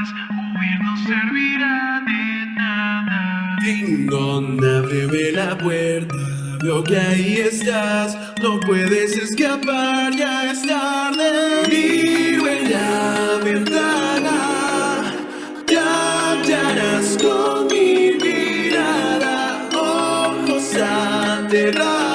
estás, huir no servirá de nada. Ding dong, ábreme la puerta. Veo que ahí estás, no puedes escapar, ya es tarde. Miro en la ventana, ya hallarás con mi mirada, ojos cerrados,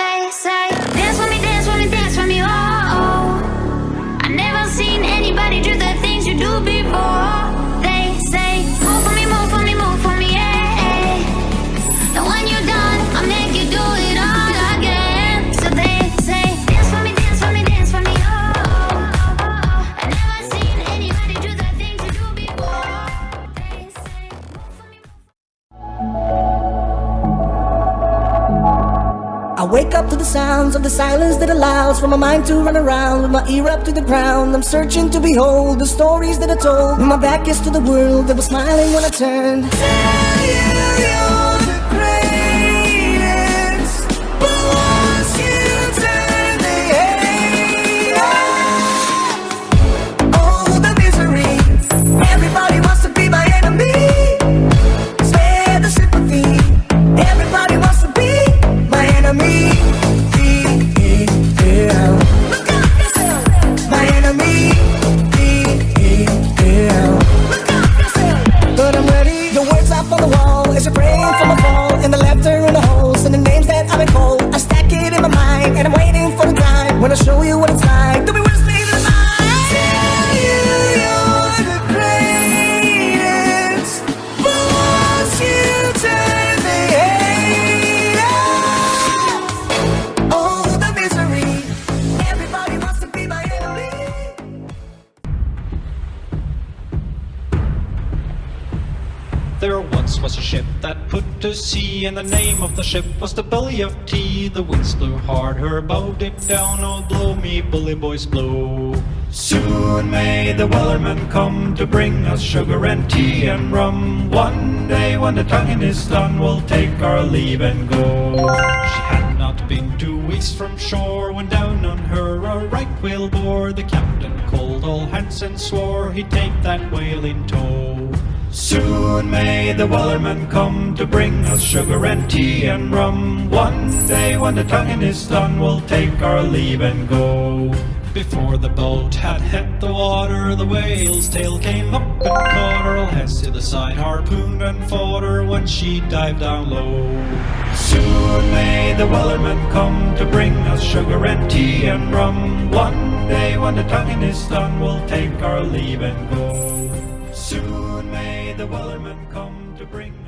They say, dance for me, dance for me, dance for me, oh. oh. I never seen anybody do the wake up to the sounds of the silence that allows for my mind to run around with my ear up to the ground. I'm searching to behold the stories that are told. My back is to the world that was smiling when I turned. There once was a ship that put to sea, and the name of the ship was the Billy of Tea. The winds blew hard, her bow dipped down. Oh, blow me, bully boys, blow. Soon may the wellerman come to bring us sugar and tea and rum. One day when the tonguing is done, we'll take our leave and go. She had not been two weeks from shore when down on her a right whale bore. The captain called all hands and swore he'd take that whale in tow. Soon may the wellerman come to bring us sugar and tea and rum. One day when the tonguing is done, we'll take our leave and go. Before the boat had hit the water, the whale's tail came up and caught her. Heads to the side, harpooned and fought her when she dived down low. Soon may the wellerman come to bring us sugar and tea and rum. One day when the tonguing is done, we'll take our leave and go. Soon the wellerman come to bring